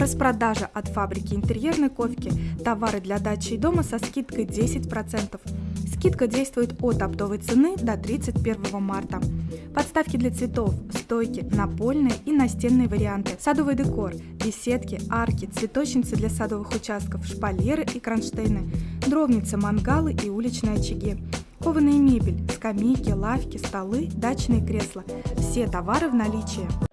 Распродажа от фабрики интерьерной ковки. Товары для дачи и дома со скидкой 10%. Скидка действует от оптовой цены до 31 марта. Подставки для цветов, стойки, напольные и настенные варианты, садовый декор, беседки, арки, цветочницы для садовых участков, шпалеры и кронштейны, дровницы, мангалы и уличные очаги. Кованая мебель, скамейки, лавки, столы, дачные кресла. Все товары в наличии.